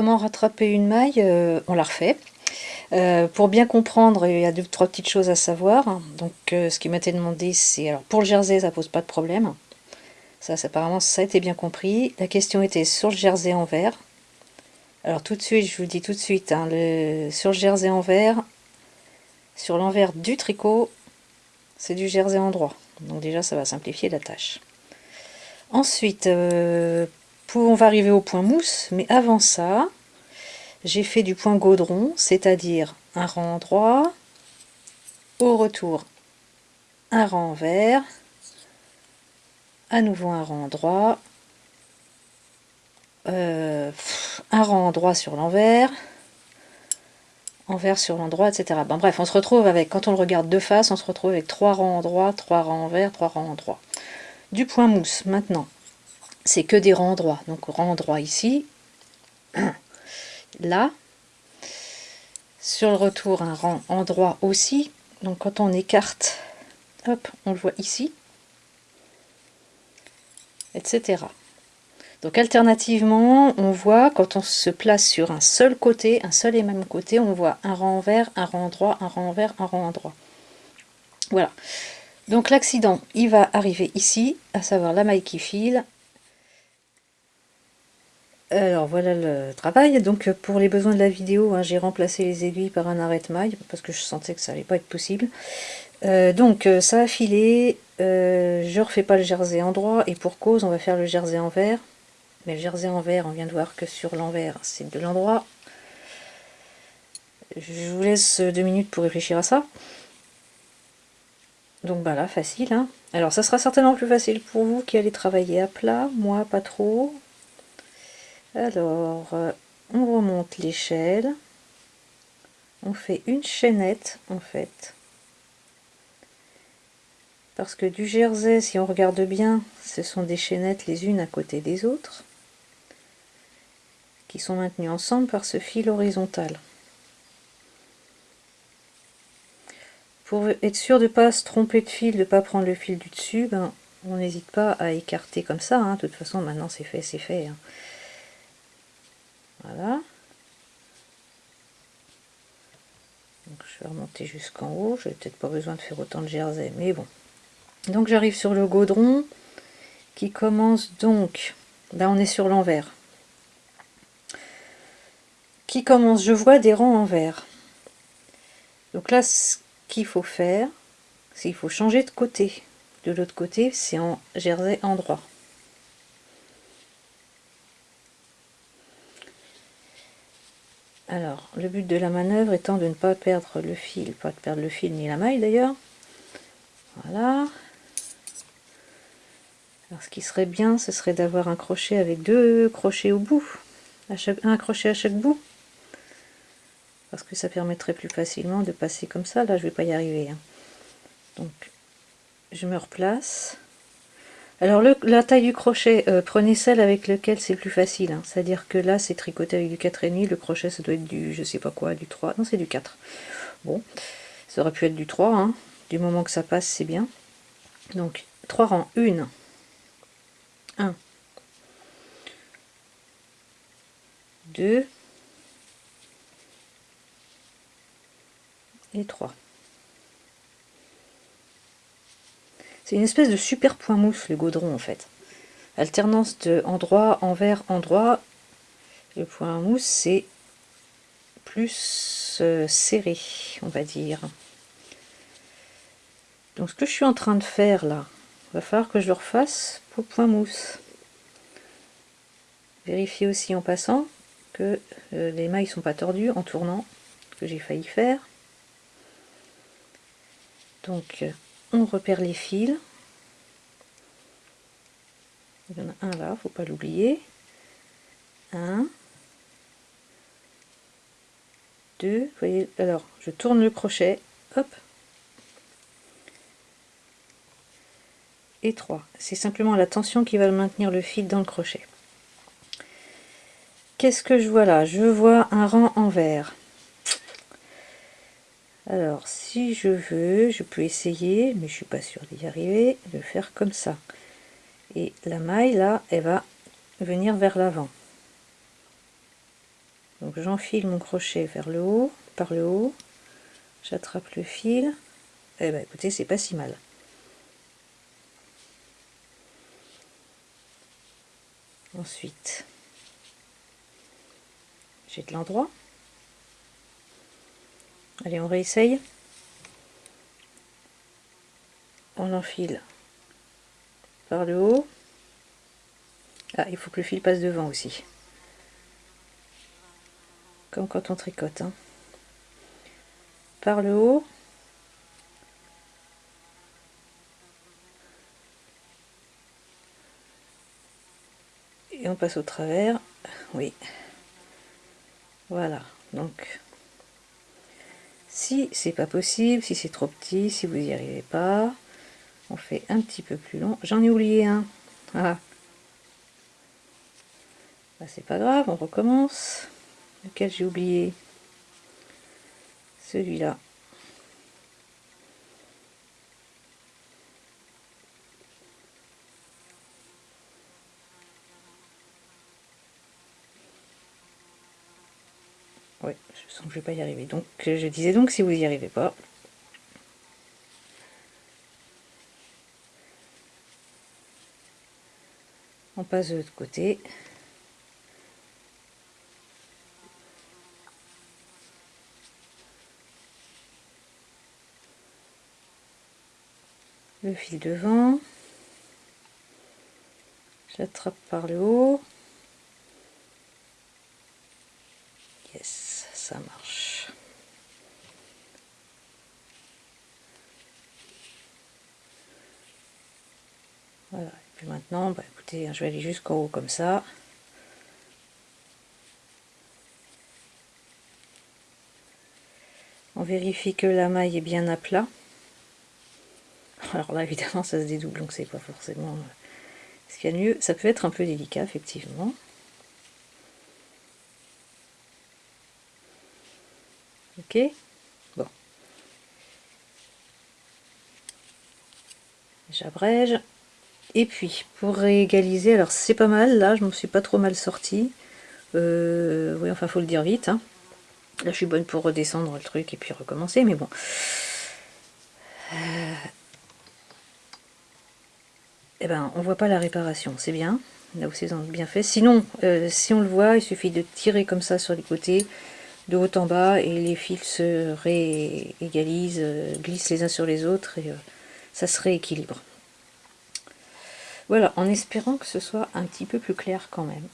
comment rattraper une maille, euh, on la refait. Euh, pour bien comprendre, il y a deux trois petites choses à savoir. Donc, ce qui m'a été demandé, c'est alors pour le jersey, ça pose pas de problème. Ça, apparemment, ça a été bien compris. La question était sur le jersey en vert. Alors tout de suite, je vous dis tout de suite, hein, le, sur le jersey en vert, sur l'envers du tricot, c'est du jersey en droit. Donc déjà, ça va simplifier la tâche. Ensuite, euh, on va arriver au point mousse, mais avant ça, j'ai fait du point gaudron, c'est-à-dire un rang droit, au retour un rang vert, à nouveau un rang droit, euh, un rang droit sur l'envers, envers sur l'endroit, etc. Bref, on se retrouve avec, quand on le regarde de face, on se retrouve avec trois rangs en droit, trois rangs envers, trois rangs en droit. Du point mousse, maintenant, c'est que des rangs droits. Donc rang droit ici, là, sur le retour, un rang en droit aussi. Donc quand on écarte, hop, on le voit ici, etc. Donc alternativement, on voit quand on se place sur un seul côté, un seul et même côté, on voit un rang vert, un rang droit, un rang vert, un rang droit. Voilà. Donc l'accident, il va arriver ici, à savoir la maille qui file. Alors voilà le travail. Donc pour les besoins de la vidéo, hein, j'ai remplacé les aiguilles par un arrête-maille parce que je sentais que ça allait pas être possible. Euh, donc euh, ça a filé, euh, je refais pas le jersey en droit et pour cause on va faire le jersey en vert. Mais le jersey en vert, on vient de voir que sur l'envers, c'est de l'endroit. Je vous laisse deux minutes pour réfléchir à ça. Donc bah là, facile. Hein. Alors ça sera certainement plus facile pour vous qui allez travailler à plat, moi pas trop. Alors, euh, on remonte l'échelle. On fait une chaînette en fait. Parce que du jersey, si on regarde bien, ce sont des chaînettes les unes à côté des autres qui sont maintenus ensemble par ce fil horizontal. Pour être sûr de ne pas se tromper de fil, de ne pas prendre le fil du dessus, ben, on n'hésite pas à écarter comme ça. Hein. De toute façon, maintenant c'est fait, c'est fait. Hein. Voilà. je vais remonter jusqu'en haut. Je n'ai peut-être pas besoin de faire autant de jersey, mais bon. Donc j'arrive sur le gaudron qui commence donc... Là on est sur l'envers qui commence, je vois des rangs en vert. Donc là, ce qu'il faut faire, c'est qu'il faut changer de côté. De l'autre côté, c'est en jersey en Alors, le but de la manœuvre étant de ne pas perdre le fil, pas de perdre le fil ni la maille d'ailleurs. Voilà. Alors, ce qui serait bien, ce serait d'avoir un crochet avec deux crochets au bout, un crochet à chaque bout parce que ça permettrait plus facilement de passer comme ça. Là, je vais pas y arriver. Hein. Donc, je me replace. Alors, la taille du crochet, euh, prenez celle avec laquelle c'est plus facile. Hein. C'est-à-dire que là, c'est tricoté avec du 4,5. Le crochet, ça doit être du, je sais pas quoi, du 3. Non, c'est du 4. Bon, ça aurait pu être du 3. Hein. Du moment que ça passe, c'est bien. Donc, 3 rangs. 1. 1. 2. et 3. C'est une espèce de super point mousse le gaudron en fait. Alternance de endroit, envers, endroit. Le point mousse c'est plus euh, serré, on va dire. Donc ce que je suis en train de faire là, va falloir que je le refasse pour point mousse. Vérifier aussi en passant que euh, les mailles sont pas tordues en tournant, que j'ai failli faire. Donc on repère les fils. Il y en a un là, faut pas l'oublier. Un. Deux. Vous voyez, alors je tourne le crochet. Hop. Et trois. C'est simplement la tension qui va maintenir le fil dans le crochet. Qu'est-ce que je vois là? Je vois un rang en vert. Alors, si je veux, je peux essayer, mais je suis pas sûre d'y arriver, de faire comme ça. Et la maille, là, elle va venir vers l'avant. Donc j'enfile mon crochet vers le haut, par le haut, j'attrape le fil, eh ben écoutez, c'est pas si mal. Ensuite, j'ai de l'endroit. Allez, on réessaye. On enfile par le haut. Ah, il faut que le fil passe devant aussi. Comme quand on tricote. Hein. Par le haut. Et on passe au travers. Oui. Voilà. Donc, si c'est pas possible, si c'est trop petit, si vous n'y arrivez pas, on fait un petit peu plus long. J'en ai oublié un. Ah. C'est pas grave, on recommence. Lequel j'ai oublié? Celui-là. Oui, je sens que je vais pas y arriver. Donc, je disais donc, si vous n'y arrivez pas, on passe de l'autre côté. Le fil devant. J'attrape par le haut. Yes, ça marche. Voilà, et puis maintenant, bah, écoutez, hein, je vais aller jusqu'en haut comme ça. On vérifie que la maille est bien à plat. Alors là, évidemment, ça se dédouble, donc c'est pas forcément euh, ce qu'il y a de mieux. Ça peut être un peu délicat, effectivement. Ok Bon. J'abrège. Et puis, pour réégaliser, alors c'est pas mal, là, je me suis pas trop mal sorti. Euh, oui, enfin, faut le dire vite. Hein. Là, je suis bonne pour redescendre le truc et puis recommencer, mais bon. Euh, eh ben, on voit pas la réparation, c'est bien, là où c'est bien fait. Sinon, euh, si on le voit, il suffit de tirer comme ça sur les côtés, de haut en bas, et les fils se réégalisent, euh, glissent les uns sur les autres, et euh, ça se rééquilibre. Voilà, en espérant que ce soit un petit peu plus clair quand même.